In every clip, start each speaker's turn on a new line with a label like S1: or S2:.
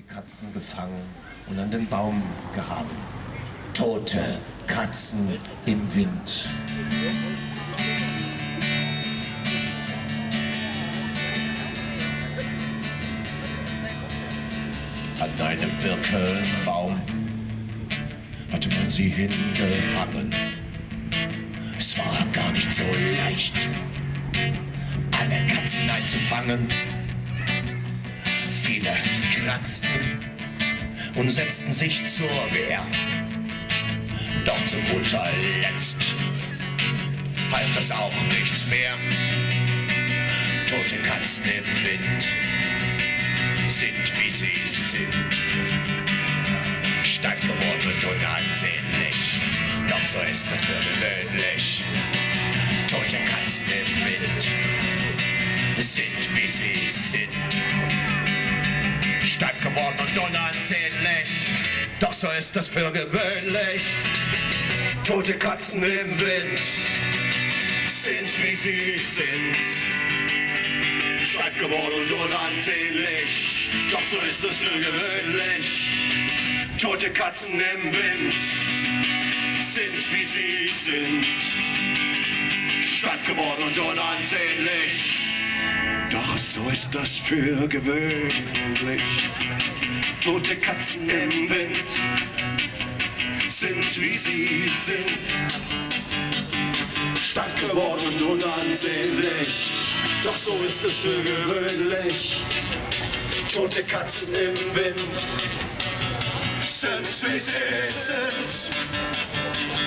S1: die Katzen gefangen und an den Baum gehangen. Tote Katzen im Wind. An einem Birkenbaum hatte man sie hingehangen. Es war gar nicht so leicht, alle Katzen einzufangen. Kratzten und setzten sich zur Wehr. Doch zu guter Letzt half das auch nichts mehr. Tote Katzen im Wind sind wie sie sind. Steif geworden und unansehnlich, doch so ist das für gewöhnlich. Tote Katzen im Wind sind wie sie sind. Geworden und unansehnlich, doch so ist das für gewöhnlich. Tote Katzen im Wind sind wie sie sind. Steif geworden und unansehnlich, doch so ist es für gewöhnlich. Tote Katzen im Wind sind wie sie sind. Steif geworden und unansehnlich, doch so ist das für gewöhnlich. Tote Katzen im Wind sind wie sie sind. Steif geworden und unansehnlich, doch so ist es für gewöhnlich. Tote Katzen im Wind sind wie sie sind.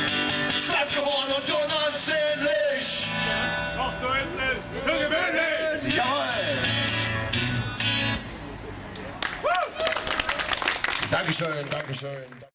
S1: Dankeschön, Dankeschön.